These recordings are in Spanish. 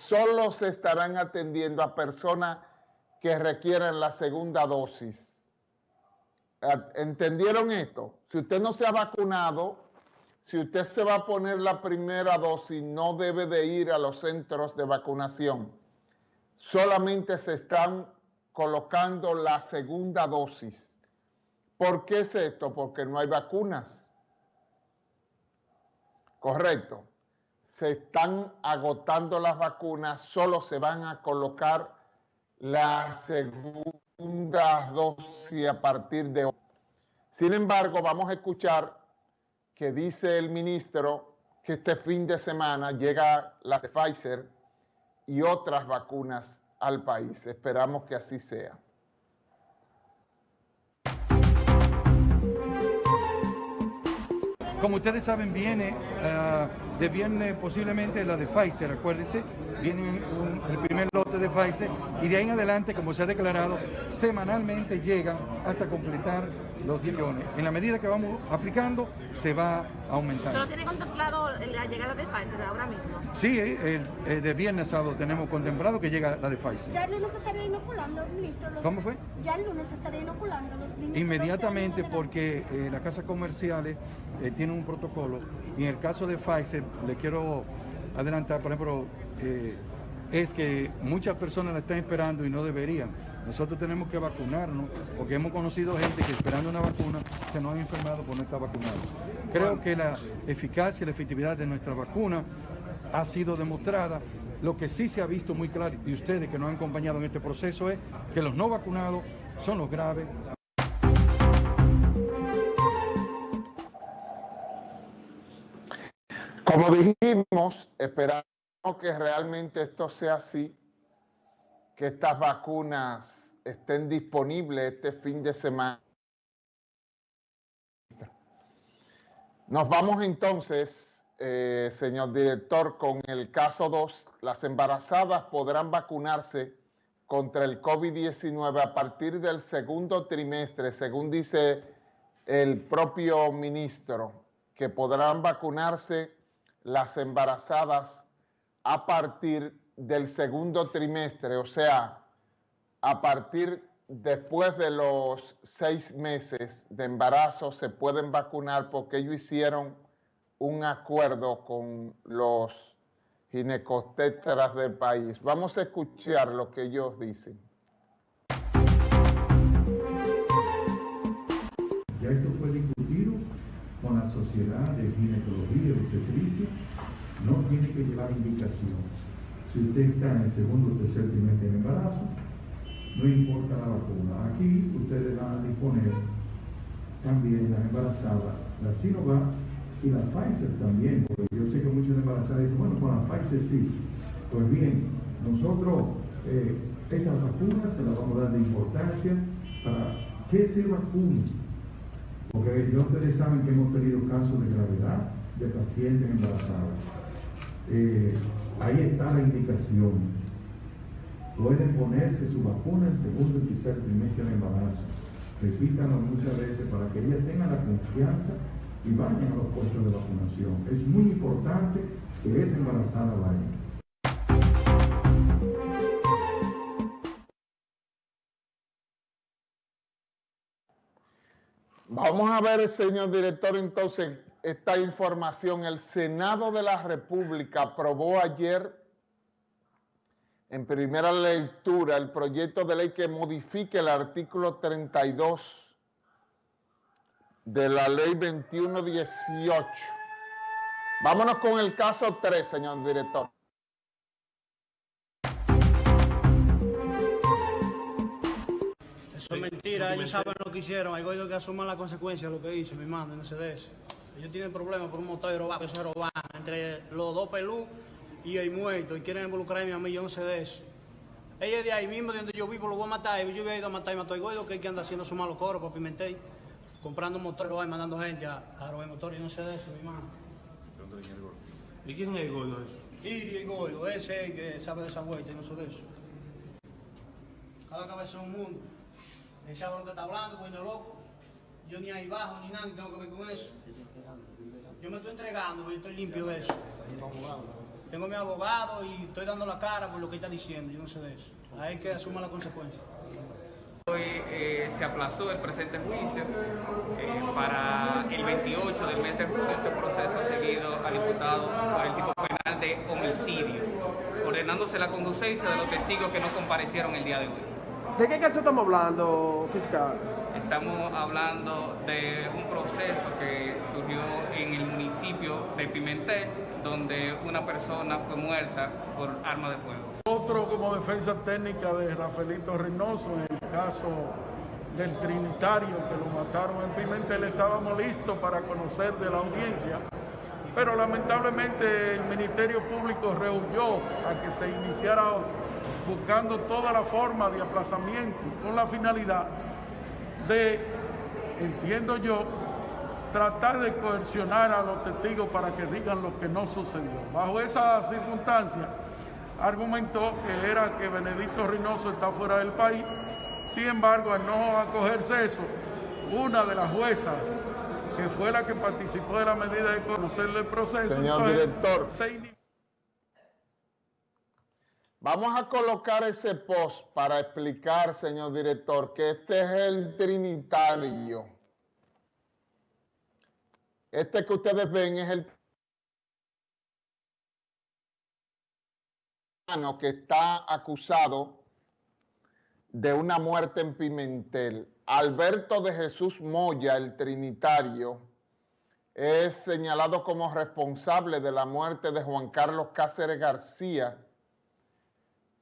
solo se estarán atendiendo a personas que requieran la segunda dosis. ¿Entendieron esto? Si usted no se ha vacunado, si usted se va a poner la primera dosis, no debe de ir a los centros de vacunación. Solamente se están colocando la segunda dosis. ¿Por qué es esto? Porque no hay vacunas. Correcto. Se están agotando las vacunas, solo se van a colocar la segunda dosis a partir de hoy. Sin embargo, vamos a escuchar que dice el ministro que este fin de semana llega la de Pfizer y otras vacunas al país. Esperamos que así sea. Como ustedes saben, viene uh, de viernes posiblemente la de Pfizer, acuérdense, viene el primer lote de Pfizer y de ahí en adelante, como se ha declarado, semanalmente llegan hasta completar los 10 millones. En la medida que vamos aplicando, se va aumentando. ¿Solo tiene contemplado la llegada de Pfizer ahora mismo? Sí, el, de viernes sábado tenemos contemplado que llega la de Pfizer. ¿Ya el lunes estaría inoculando, ministro? ¿Cómo fue? Ya el lunes estaría inoculando los niños. Inmediatamente porque eh, las casas comerciales eh, tienen un protocolo y en el caso de Pfizer, le quiero adelantar, por ejemplo, eh, es que muchas personas la están esperando y no deberían. Nosotros tenemos que vacunarnos porque hemos conocido gente que esperando una vacuna se nos han enfermado por no estar vacunado. Creo que la eficacia y la efectividad de nuestra vacuna ha sido demostrada. Lo que sí se ha visto muy claro, y ustedes que nos han acompañado en este proceso, es que los no vacunados son los graves. Como dijimos, esperamos que realmente esto sea así, que estas vacunas estén disponibles este fin de semana. Nos vamos entonces, eh, señor director, con el caso 2. Las embarazadas podrán vacunarse contra el COVID-19 a partir del segundo trimestre, según dice el propio ministro, que podrán vacunarse las embarazadas a partir del segundo trimestre, o sea, a partir después de los seis meses de embarazo se pueden vacunar porque ellos hicieron un acuerdo con los ginecostetras del país. Vamos a escuchar lo que ellos dicen. Ya esto fue discutido con la Sociedad de Ginecología y Obstetricia. No tiene llevar indicación. Si usted está en el segundo o tercer trimestre de embarazo, no importa la vacuna. Aquí ustedes van a disponer también las embarazadas, la Sinovac y la Pfizer también, porque yo sé que muchas embarazadas dicen, bueno, con la Pfizer sí. Pues bien, nosotros eh, esas vacunas se las vamos a dar de importancia para que se vacunen. Porque ya ustedes saben que hemos tenido casos de gravedad de pacientes embarazadas. Eh, ahí está la indicación pueden ponerse su vacuna en segundo y tercer trimestre de embarazo. Repítanlo muchas veces para que ellas tengan la confianza y vayan a los puestos de vacunación. Es muy importante que esa embarazada vaya. Vamos a ver, señor director, entonces, esta información. El Senado de la República aprobó ayer en primera lectura el proyecto de ley que modifique el artículo 32 de la ley 2118. Vámonos con el caso 3, señor director. Eso es mentira, ellos saben lo que hicieron, hay que asuman las consecuencias de lo que hizo, mi mano, no sé de. Ellos tienen problemas por un motor de robar, que se roban entre los dos pelú y hay muerto y quieren involucrarme a mí, yo no sé de eso. Ella de ahí mismo, de donde yo vivo, lo voy a matar. Yo voy a ir a matar y matar a que hay que anda haciendo su malo coro para Pimentel, comprando motores y mandando gente a, a robar motores. Yo no sé de eso, mi hermano. ¿Y quién es el gordo eso? Iri el gordo, ese es el que sabe de esa vuelta y no sé de eso. Cada cabeza es un mundo. Él sabe lo que está hablando, coño loco. Yo ni ahí bajo ni nada, ni tengo que ver con eso. Yo me estoy entregando, yo estoy limpio de eso. Tengo mi abogado y estoy dando la cara por lo que está diciendo, yo no sé de eso. Hay que asumir la consecuencia. Hoy eh, se aplazó el presente juicio eh, para el 28 del mes de julio. Este proceso seguido al imputado por el tipo penal de homicidio, ordenándose la conducencia de los testigos que no comparecieron el día de hoy. ¿De qué caso estamos hablando, fiscal? Estamos hablando de un proceso que surgió en el municipio de Pimentel, donde una persona fue muerta por arma de fuego. Otro como defensa técnica de Rafaelito Reynoso, en el caso del Trinitario que lo mataron en Pimentel, estábamos listos para conocer de la audiencia, pero lamentablemente el Ministerio Público rehuyó a que se iniciara buscando toda la forma de aplazamiento con la finalidad de, entiendo yo, tratar de coercionar a los testigos para que digan lo que no sucedió. Bajo esa circunstancia, argumentó que era que Benedicto Reynoso está fuera del país. Sin embargo, al no acogerse eso, una de las juezas, que fue la que participó de la medida de conocerle el proceso, Señor director. Vamos a colocar ese post para explicar, señor director, que este es el Trinitario. Este que ustedes ven es el que está acusado de una muerte en Pimentel. Alberto de Jesús Moya, el Trinitario, es señalado como responsable de la muerte de Juan Carlos Cáceres García,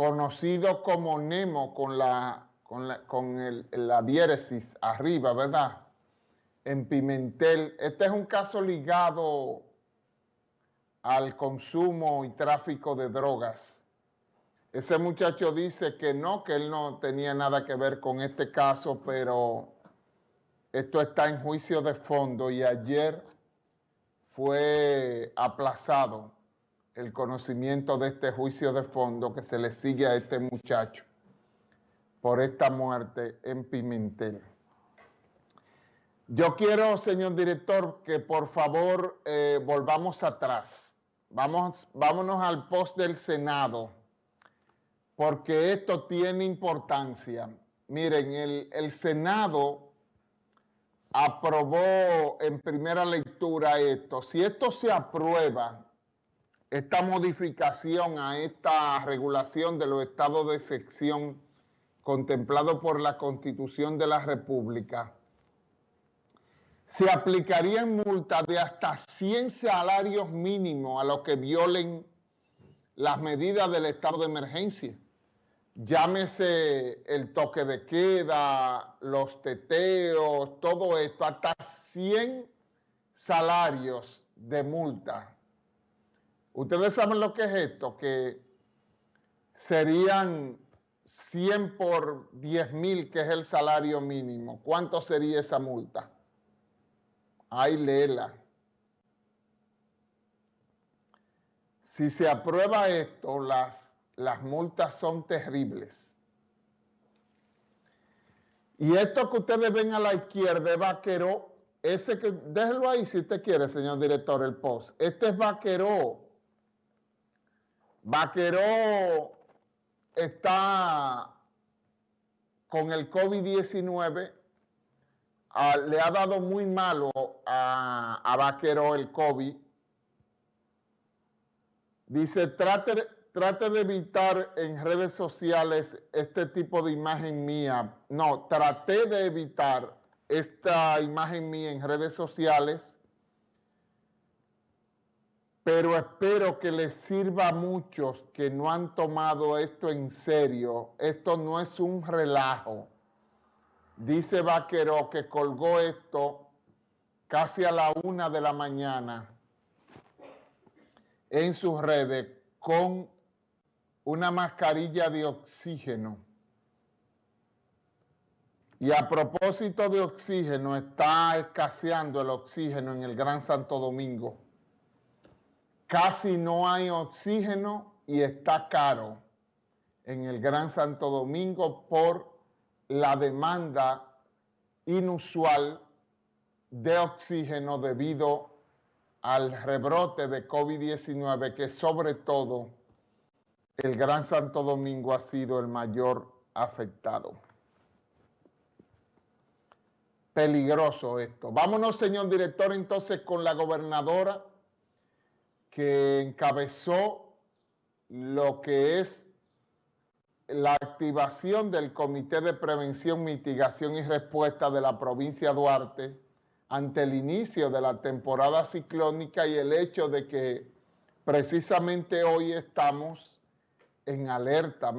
conocido como Nemo con la, con el, la diéresis arriba, ¿verdad? En Pimentel. Este es un caso ligado al consumo y tráfico de drogas. Ese muchacho dice que no, que él no tenía nada que ver con este caso, pero esto está en juicio de fondo y ayer fue aplazado el conocimiento de este juicio de fondo que se le sigue a este muchacho por esta muerte en Pimentel. Yo quiero, señor director, que por favor eh, volvamos atrás. Vamos, vámonos al post del Senado, porque esto tiene importancia. Miren, el, el Senado aprobó en primera lectura esto. Si esto se aprueba, esta modificación a esta regulación de los estados de sección contemplado por la Constitución de la República, se aplicarían multas de hasta 100 salarios mínimos a los que violen las medidas del estado de emergencia. Llámese el toque de queda, los teteos, todo esto, hasta 100 salarios de multa Ustedes saben lo que es esto, que serían 100 por 10 mil, que es el salario mínimo. ¿Cuánto sería esa multa? Ay, léela. Si se aprueba esto, las, las multas son terribles. Y esto que ustedes ven a la izquierda es vaquero, ese que, déjelo ahí si usted quiere, señor director, el post. Este es vaquero Vaqueró está con el COVID-19, ah, le ha dado muy malo a, a Vaqueró el COVID. Dice, trate, trate de evitar en redes sociales este tipo de imagen mía. No, traté de evitar esta imagen mía en redes sociales pero espero que les sirva a muchos que no han tomado esto en serio. Esto no es un relajo. Dice Vaquero que colgó esto casi a la una de la mañana en sus redes con una mascarilla de oxígeno. Y a propósito de oxígeno, está escaseando el oxígeno en el Gran Santo Domingo casi no hay oxígeno y está caro en el Gran Santo Domingo por la demanda inusual de oxígeno debido al rebrote de COVID-19 que sobre todo el Gran Santo Domingo ha sido el mayor afectado. Peligroso esto. Vámonos, señor director, entonces con la gobernadora que encabezó lo que es la activación del Comité de Prevención, Mitigación y Respuesta de la provincia de Duarte ante el inicio de la temporada ciclónica y el hecho de que precisamente hoy estamos en alerta